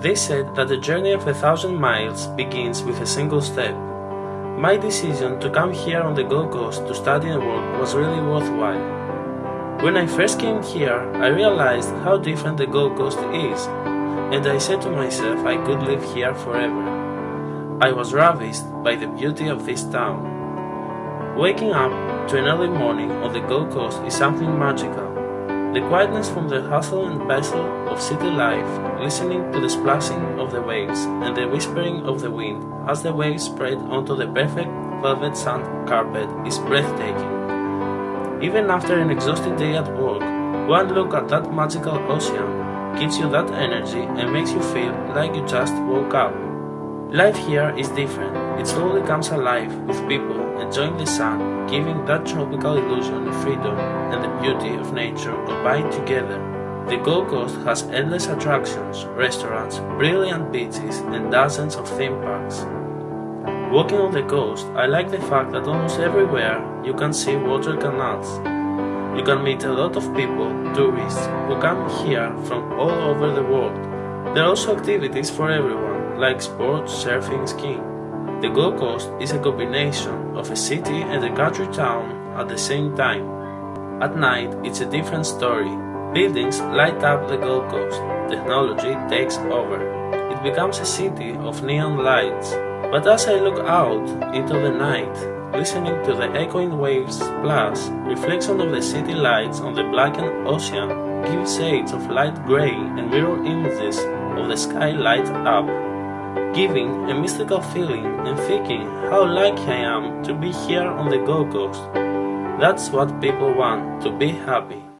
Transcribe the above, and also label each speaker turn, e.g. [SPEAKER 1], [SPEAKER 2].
[SPEAKER 1] They said that the journey of a thousand miles begins with a single step. My decision to come here on the Gold Coast to study and work was really worthwhile. When I first came here, I realized how different the Gold Coast is, and I said to myself I could live here forever. I was ravished by the beauty of this town. Waking up to an early morning on the Gold Coast is something magical. The quietness from the hustle and bustle of city life, listening to the splashing of the waves and the whispering of the wind as the waves spread onto the perfect velvet sand carpet is breathtaking. Even after an exhausting day at work, one look at that magical ocean gives you that energy and makes you feel like you just woke up. Life here is different. It slowly comes alive with people enjoying the sun, giving that tropical illusion of freedom and the beauty of nature combined together. The Gold Coast has endless attractions, restaurants, brilliant beaches, and dozens of theme parks. Walking on the coast, I like the fact that almost everywhere you can see water canals. You can meet a lot of people, tourists, who come here from all over the world. There are also activities for everyone like sports, surfing, skiing. The Gold Coast is a combination of a city and a country town at the same time. At night, it's a different story. Buildings light up the Gold Coast. Technology takes over. It becomes a city of neon lights. But as I look out into the night, listening to the echoing waves plus reflection of the city lights on the blackened ocean give shades of light gray and mirror images of the sky light up giving a mystical feeling and thinking how lucky I am to be here on the Gold Coast. That's what people want, to be happy.